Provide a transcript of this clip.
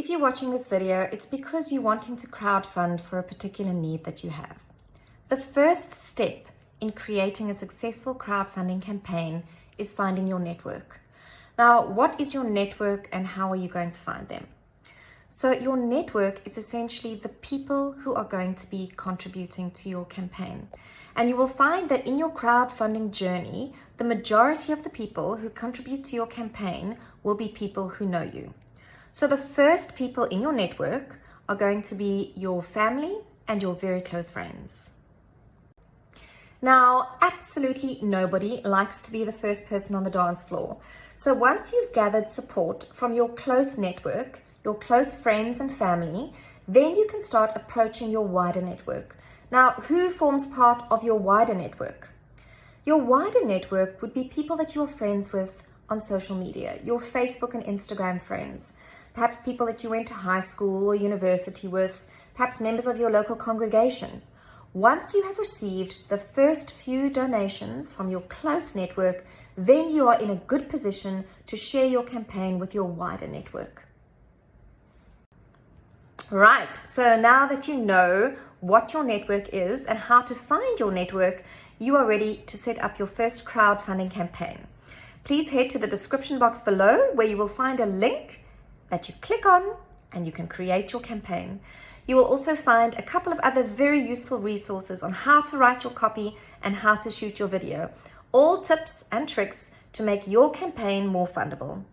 If you're watching this video, it's because you're wanting to crowdfund for a particular need that you have. The first step in creating a successful crowdfunding campaign is finding your network. Now, what is your network and how are you going to find them? So your network is essentially the people who are going to be contributing to your campaign. And you will find that in your crowdfunding journey, the majority of the people who contribute to your campaign will be people who know you. So the first people in your network are going to be your family and your very close friends. Now, absolutely nobody likes to be the first person on the dance floor. So once you've gathered support from your close network, your close friends and family, then you can start approaching your wider network. Now, who forms part of your wider network? Your wider network would be people that you're friends with on social media, your Facebook and Instagram friends, perhaps people that you went to high school or university with, perhaps members of your local congregation. Once you have received the first few donations from your close network, then you are in a good position to share your campaign with your wider network. Right, so now that you know what your network is and how to find your network, you are ready to set up your first crowdfunding campaign. Please head to the description box below where you will find a link that you click on and you can create your campaign. You will also find a couple of other very useful resources on how to write your copy and how to shoot your video. All tips and tricks to make your campaign more fundable.